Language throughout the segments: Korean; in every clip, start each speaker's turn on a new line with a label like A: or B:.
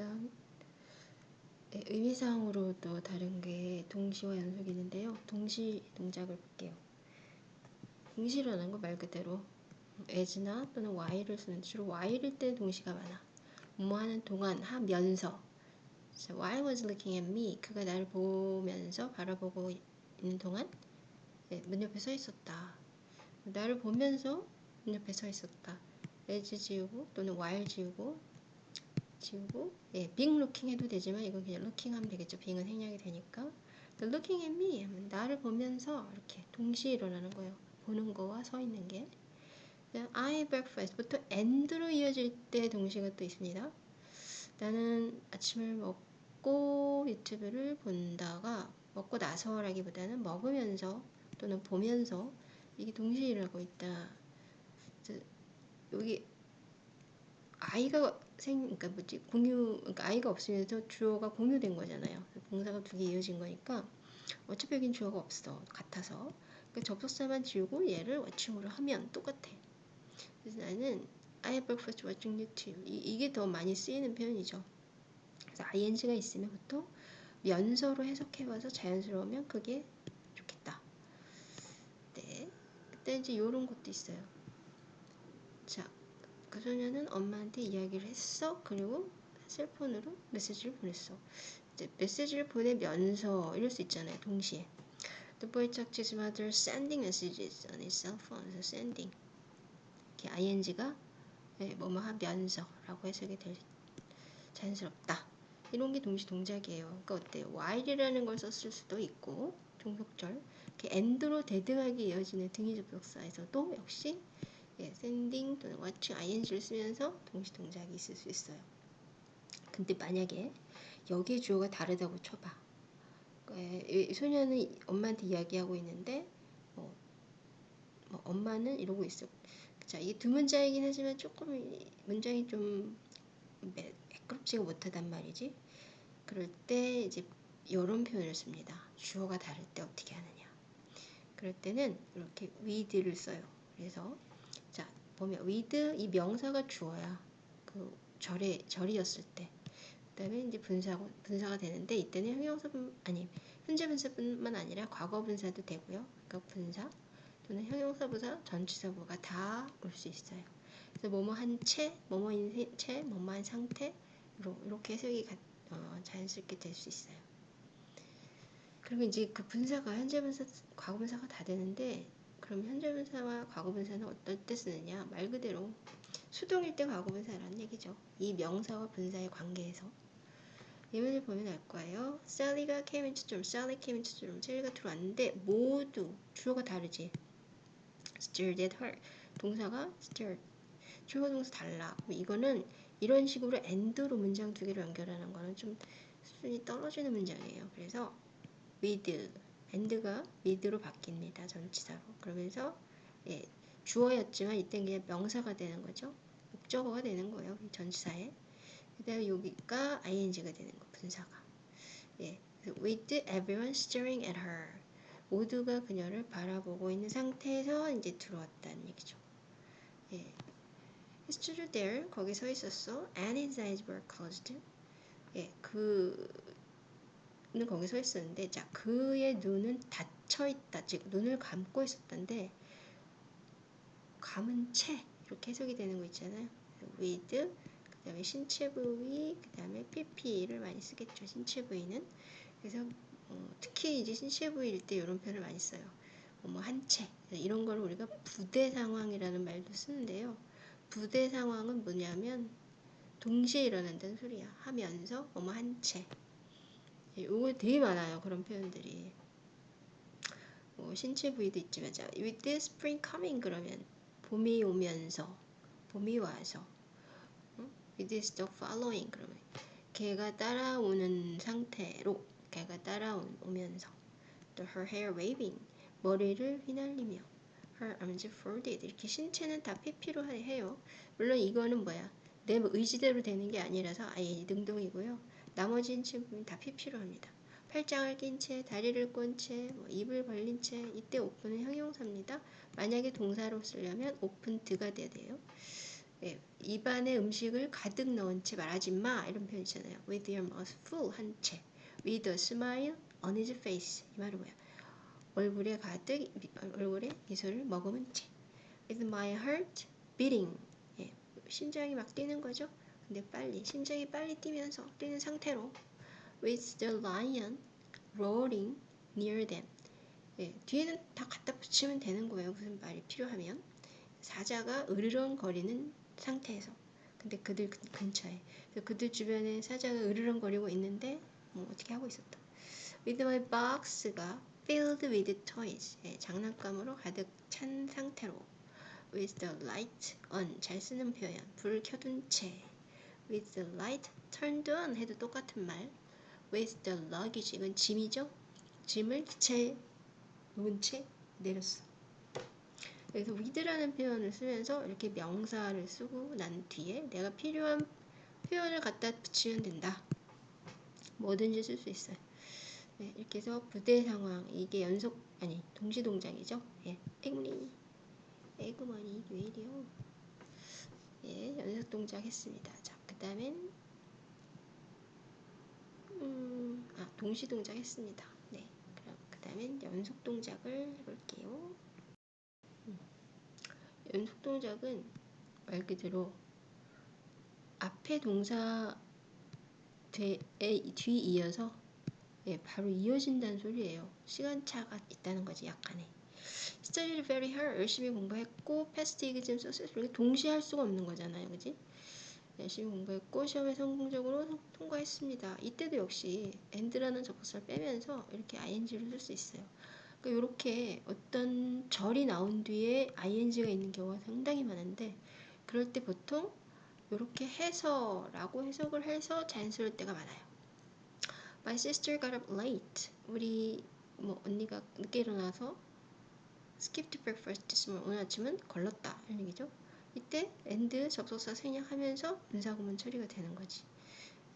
A: 그다음 예, 의미상으로도 다른 게 동시와 연속이 있는데요. 동시 동작을 볼게요. 동시라는 거말 그대로 as나 또는 while을 쓰는 주로 while일 때 동시가 많아. 뭐 하는 동안 하면서 so while was looking at me 그가 나를 보면서 바라보고 있는 동안 예, 문 옆에 서 있었다. 나를 보면서 문 옆에 서 있었다. as 지우고 또는 while 지우고 지우고 예, being looking 해도 되지만 이건 그냥 looking 하면 되겠죠. being은 생략이 되니까 The looking at me 하면 나를 보면서 이렇게 동시에 일어나는 거예요. 보는 거와 서 있는 게 I breakfast 보통 and로 이어질 때 동시가 또 있습니다. 나는 아침을 먹고 유튜브를 본다가 먹고 나서라기보다는 먹으면서 또는 보면서 이게 동시에 일어나고 있다. 여기 아이가 생, 그러니까 뭐지 공유, 그러니까 아이가 없으면서 주어가 공유된 거잖아요. 봉사가 두 개 이어진 거니까 어차피 여긴 주어가 없어 같아서 그러니까 접속사만 지우고 얘를 watching으로 하면 똑같아. 그래서 나는 I have breakfast watching YouTube 이, 이게 더 많이 쓰이는 표현이죠. 그래서 ing가 있으면 보통 면서로 해석해봐서 자연스러우면 그게 좋겠다. 네, 그때 이제 이런 것도 있어요. 자, 그 소녀는 엄마한테 이야기를 했어. 그리고 셀폰으로 메시지를 보냈어. 이제 메시지를 보내면서 이럴 수 있잖아요. 동시에. The boy talked to his mother sending messages on his cell phone. 그래서 sending. 이렇게 ing가 네, 뭐뭐 하면서 라고 해석이 될 자연스럽다. 이런 게 동시 동작이에요. 그러니까 어때요? while이라는 걸 썼을 수도 있고 종속절 이렇게 end로 대등하게 이어지는 등위 접속사에서도 역시 예, sending 또는 watching ing를 쓰면서 동시 동작이 있을 수 있어요. 근데 만약에 여기에 주어가 다르다고 쳐봐. 이 소녀는 엄마한테 이야기하고 있는데 뭐, 뭐 엄마는 이러고 있어. 자, 이게 두 문장이긴 하지만 조금 문장이 좀 매끄럽지가 못하단 말이지. 그럴 때 이제 이런 표현을 씁니다. 주어가 다를 때 어떻게 하느냐. 그럴 때는 이렇게 with를 써요. 그래서 보면 with 이 명사가 주어야 그 절에 절이었을 때 그다음에 이제 분사고 분사가 되는데 이때는 형용사뿐 아니 현재 분사뿐만 아니라 과거 분사도 되고요. 그러니까 분사 또는 형용사 부사 전치사 부가 다 올 수 있어요. 그래서 뭐뭐 한 채, 뭐뭐인 채, 뭐뭐 한 상태 이렇게 해석이 어, 자연스럽게 될 수 있어요. 그리고 이제 그 분사가 현재 분사, 과거 분사가 다 되는데 그럼 현재 분사와 과거 분사는 어떨 때 쓰느냐? 말 그대로 수동일 때 과거 분사라는 얘기죠. 이 명사와 분사의 관계에서 예문을 보면 알 거예요. Came into the room. 셀리가 들어왔는데 모두 주어가 다르지. stared at her. 동사가 stared. 주어 동사 달라. 이거는 이런 식으로 and로 문장 두 개를 연결하는 거는 좀 수준이 떨어지는 문장이에요. 그래서 with and가 with로 바뀝니다. 전치사로. 그러면서 예, 주어였지만 이땐 그냥 명사가 되는 거죠. 목적어가 되는 거예요. 전치사에. 그 다음에 여기가 ing가 되는 거, 분사가. 예, with everyone staring at her. 모두가 그녀를 바라보고 있는 상태에서 이제 들어왔다는 얘기죠. 예. He stood there. 거기 서 있었어. And his eyes were closed. 예, 그 는 거기 서 있었는데 자 그의 눈은 닫혀 있다. 즉 눈을 감고 있었던데 감은 채 이렇게 해석이 되는 거 있잖아요. with 그 다음에 신체 부위 그 다음에 pp를 많이 쓰겠죠 신체 부위는. 그래서 어, 특히 이제 신체 부위일 때 이런 표현을 많이 써요. 뭐 한 채. 이런 걸 우리가 부대 상황이라는 말도 쓰는데요. 부대 상황은 뭐냐면 동시에 일어난다는 소리야. 하면서 뭐 한채 이거 되게 많아요. 그런 표현들이. 뭐 신체 부위도 있지만 자, with this spring coming 그러면 봄이 오면서 봄이 와서 응? with this the following 그러면 걔가 따라오는 상태로 걔가 따라오면서 또 her hair waving 머리를 휘날리며 her arms folded 이렇게 신체는 다 pp로 해요. 물론 이거는 뭐야 내 의지대로 되는 게 아니라서 아예 능동이고요. 나머지 친구는 다 pp로 합니다. 팔짱을 낀 채, 다리를 꼰 채, 뭐 입을 벌린 채 이때 오픈은 형용사입니다. 만약에 동사로 쓰려면 오픈 드가 돼야 돼요. 예, 입안에 음식을 가득 넣은 채 말하지 마 이런 표현 있잖아요. With your mouth full 한 채. With a smile on his face 이 말은 뭐야? 얼굴에 가득 얼굴에 미소를 머금은 채. With my heart beating 예, 심장이 막 뛰는 거죠. 근데 빨리 심장이 빨리 뛰면서 뛰는 상태로. With the lion roaring near them. 예, 뒤에는 다 갖다 붙이면 되는 거예요. 무슨 말이 필요하면. 사자가 으르렁거리는 상태에서. 근데 그들 근처에. 그들 주변에 사자가 으르렁거리고 있는데 뭐 어떻게 하고 있었다. With my box가 filled with toys. 예, 장난감으로 가득 찬 상태로. With the light on. 잘 쓰는 표현. 불을 켜둔 채 with the light turned on 해도 똑같은 말. With the luggage 이건 짐이죠? 짐을 기차에 놓은 채 내렸어. 그래서 with라는 표현을 쓰면서 이렇게 명사를 쓰고 난 뒤에 내가 필요한 표현을 갖다 붙이면 된다. 뭐든지 쓸 수 있어요. 네, 이렇게 해서 부대 상황 이게 연속 아니 동시 동작이죠? 예, 에그머니. 에그머니 왜 이래요. 예, 연속 동작 했습니다. 자, 그 다음엔 음, 아, 동시 동작 했습니다 네, 그럼 그 다음엔 연속 동작을 해볼게요 음, 연속 동작은 말 그대로 앞에 동사 뒤에 이어서 예, 바로 이어진다는 소리예요. 시간차가 있다는 거지 약간의. Studied very hard. 열심히 공부했고 past exam successfully 동시에 할 수가 없는 거잖아요. 그지? 열심히 공부했고 시험에 성공적으로 통과했습니다. 이때도 역시 and라는 접속사를 빼면서 이렇게 ing를 쓸 수 있어요. 그러니까 이렇게 어떤 절이 나온 뒤에 ing가 있는 경우가 상당히 많은데 그럴 때 보통 이렇게 해서라고 해석을 해서 자연스러울 때가 많아요. My sister got up late. 우리 뭐 언니가 늦게 일어나서 skipped breakfast this morning. 오늘 아침은 걸렀다 이런 얘기죠. 이때 and 접속사 생략하면서 분사구문 처리가 되는 거지.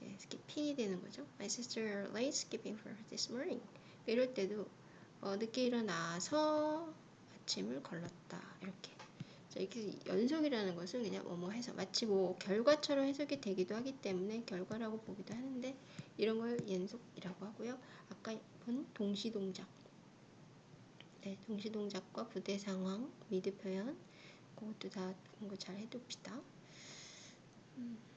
A: 예, skipping이 되는 거죠. My sister late skipping breakfast this morning. 이럴 때도 어, 늦게 일어나서 아침을 걸렀다 이렇게. 자, 이렇게 연속이라는 것은 그냥 뭐뭐 해서 마치 뭐 결과처럼 해석이 되기도 하기 때문에 결과라고 보기도 하는데 이런 걸 연속이라고 하고요. 아까 본 동시 동작. 네, 동시 동작과 부대 상황, 미드 표현 그것도 다 공부 잘 해둡시다. 음.